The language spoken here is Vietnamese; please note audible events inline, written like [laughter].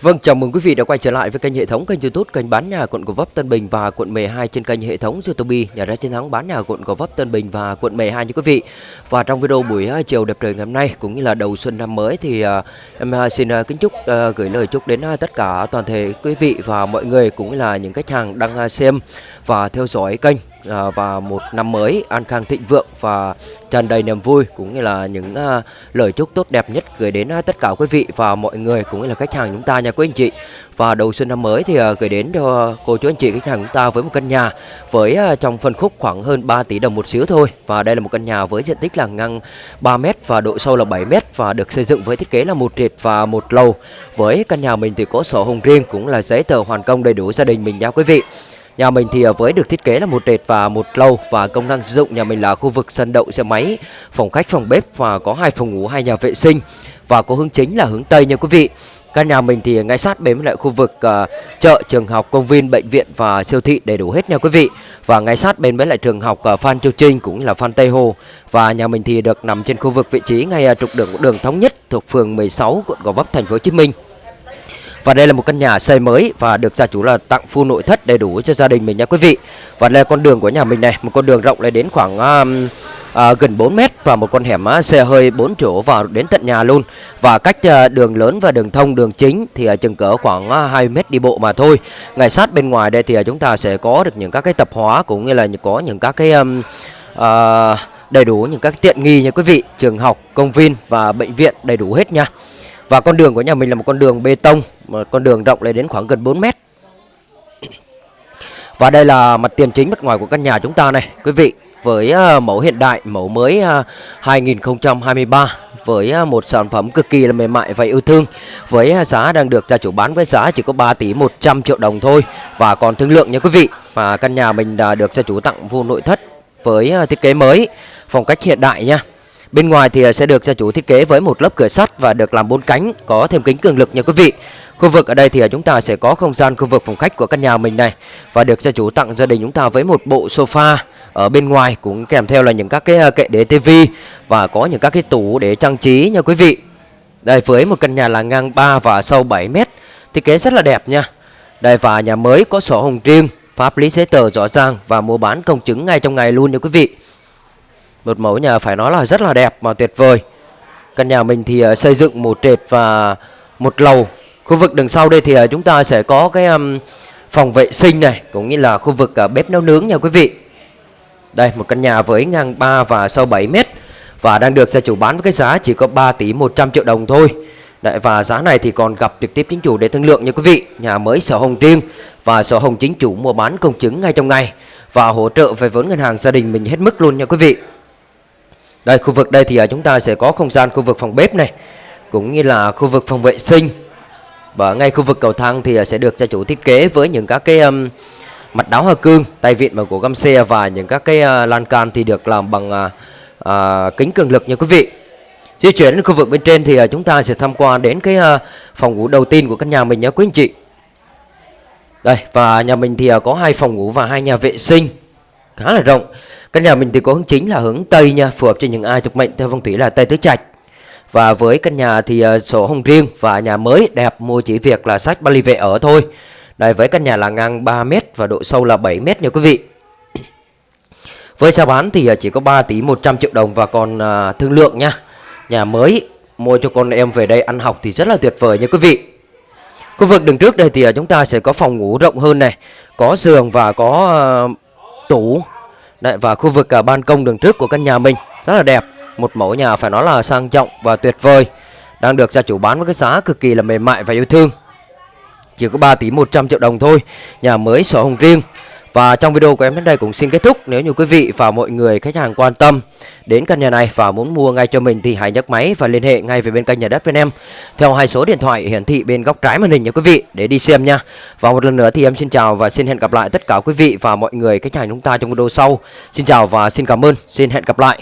Vâng, chào mừng quý vị đã quay trở lại với kênh hệ thống kênh YouTube kênh bán nhà quận Gò Vấp Tân Bình và quận 12 trên kênh hệ thống YouTube nhà đất chiến thắng bán nhà quận Gò Vấp Tân Bình và quận 12 như quý vị. Và trong video buổi à, chiều đẹp trời ngày hôm nay cũng như là đầu xuân năm mới thì à, em à, xin kính chúc gửi lời chúc đến tất cả toàn thể quý vị và mọi người cũng như là những khách hàng đang xem và theo dõi kênh và một năm mới an khang thịnh vượng và tràn đầy niềm vui cũng như là những lời chúc tốt đẹp nhất gửi đến tất cả quý vị và mọi người cũng như là khách hàng chúng ta nhà quý anh chị. Và đầu xuân năm mới thì à, gửi đến cho cô chú anh chị khách hàng chúng ta với một căn nhà với à, trong phân khúc khoảng hơn 3 tỷ đồng một xíu thôi. Và đây là một căn nhà với diện tích là ngang 3 m và độ sâu là 7 m và được xây dựng với thiết kế là một trệt và một lầu. Với căn nhà mình thì có sổ hồng riêng cũng là giấy tờ hoàn công đầy đủ gia đình mình nha quý vị. Nhà mình thì à, với được thiết kế là một trệt và một lầu và công năng sử dụng nhà mình là khu vực sân đậu xe máy, phòng khách, phòng bếp và có hai phòng ngủ, hai nhà vệ sinh và có hướng chính là hướng Tây nha quý vị. Căn nhà mình thì ngay sát bên lại khu vực uh, chợ, trường học, công viên, bệnh viện và siêu thị đầy đủ hết nha quý vị. Và ngay sát bên với lại trường học uh, Phan Châu Trinh cũng là Phan Tây Hồ. Và nhà mình thì được nằm trên khu vực vị trí ngay uh, trục đường đường thống nhất thuộc phường 16 quận Gò Vấp thành phố Hồ Chí Minh. Và đây là một căn nhà xây mới và được gia chủ là tặng full nội thất đầy đủ cho gia đình mình nha quý vị. Và đây là con đường của nhà mình này, một con đường rộng lên đến khoảng uh, à, gần 4 mét và một con hẻm á, xe hơi 4 chỗ vào đến tận nhà luôn. Và cách à, đường lớn và đường thông đường chính thì à, chừng cỡ khoảng à, 2 mét đi bộ mà thôi. Ngay sát bên ngoài đây thì à, chúng ta sẽ có được những các cái tập hóa cũng như là có những các cái um, à, đầy đủ những các tiện nghi nha quý vị. Trường học công viên và bệnh viện đầy đủ hết nha. Và con đường của nhà mình là một con đường bê tông một con đường rộng lên đến khoảng gần 4 mét. Và đây là mặt tiền chính mặt ngoài của căn nhà chúng ta này quý vị với ờ, mẫu hiện đại, mẫu mới ờ, 2023 với ờ, một sản phẩm cực kỳ là mềm mại và yêu thương. Với giá đang được gia chủ bán với giá chỉ có 3 tỷ 100 triệu đồng thôi và còn thương lượng nha quý vị. Và căn nhà mình đã được gia chủ tặng vô nội thất với thiết kế mới phong cách hiện đại nha. Bên ngoài thì sẽ được gia chủ thiết kế với một lớp cửa sắt và được làm bốn cánh, có thêm kính cường lực nha quý vị. Khu vực ở đây thì chúng ta sẽ có không gian khu vực phòng khách của căn nhà mình này và được gia chủ tặng gia đình chúng ta với một bộ sofa ở bên ngoài cũng kèm theo là những các cái ờ, kệ để tivi và có những các cái tủ để trang trí nha quý vị. Đây với một căn nhà là ngang 3 và sâu 7 mét, thiết kế rất là đẹp nha. Đây và nhà mới có sổ hồng riêng, pháp lý giấy tờ rõ ràng và mua bán công chứng ngay trong ngày luôn nha quý vị. Một mẫu nhà phải nói là rất là đẹp và tuyệt vời. Căn nhà mình thì ờ, xây dựng một trệt và một lầu. Khu vực đằng sau đây thì ờ, chúng ta sẽ có cái phòng vệ sinh này cũng như là khu vực bếp nấu nướng nha quý vị. Đây một căn nhà với ngang 3 và sâu 7 mét và đang được gia chủ bán với cái giá chỉ có 3 tỷ 100 triệu đồng thôi. Đấy, và giá này thì còn gặp trực tiếp chính chủ để thương lượng nha quý vị. Nhà mới sổ hồng riêng và sổ hồng chính chủ mua bán công chứng ngay trong ngày và hỗ trợ về vốn ngân hàng gia đình mình hết mức luôn nha quý vị. Đây khu vực đây thì à, chúng ta sẽ có không gian khu vực phòng bếp này cũng như là khu vực phòng vệ sinh. Và ngay khu vực cầu thang thì à, sẽ được gia chủ thiết kế với những các cái um, mặt đáo hoa cương, tay vịn và của găm xe và những các cái uh, lan can thì được làm bằng uh, uh, kính cường lực nha quý vị. Di chuyển đến khu vực bên trên thì uh, chúng ta sẽ tham quan đến cái uh, phòng ngủ đầu tiên của căn nhà mình nhé quý anh chị. Đây và nhà mình thì uh, có hai phòng ngủ và hai nhà vệ sinh khá là rộng. Căn nhà mình thì có hướng chính là hướng Tây nha, phù hợp cho những ai thuộc mệnh theo phong thủy là Tây Tứ Trạch. Và với căn nhà thì uh, sổ hồng riêng và nhà mới đẹp mua chỉ việc là sách balie vệ ở thôi. Đây với căn nhà là ngang 3 m và độ sâu là 7 m nha quý vị. [clears throat] Với giá bán thì à, chỉ có 3 tỷ 100 triệu đồng và còn à, thương lượng nha. Nhà mới mua cho con em về đây ăn học thì rất là tuyệt vời nha quý vị. Khu vực đường trước đây thì à, chúng ta sẽ có phòng ngủ rộng hơn này, có giường và có uh, tủ Đấy, và khu vực cả ban công đường trước của căn nhà mình rất là đẹp một mẫu nhà phải nói là sang trọng và tuyệt vời đang được gia chủ bán với cái giá cực kỳ là mềm mại và yêu thương chỉ có 3 tỷ 100 triệu đồng thôi, nhà mới sổ hồng riêng và trong video của em đến đây cũng xin kết thúc nếu như quý vị và mọi người khách hàng quan tâm đến căn nhà này và muốn mua ngay cho mình thì hãy nhấc máy và liên hệ ngay về bên kênh nhà đất bên em theo hai số điện thoại hiển thị bên góc trái màn hình nha quý vị, để đi xem nha. Và một lần nữa thì em xin chào và xin hẹn gặp lại tất cả quý vị và mọi người khách hàng chúng ta trong video sau. Xin chào và xin cảm ơn. Xin hẹn gặp lại.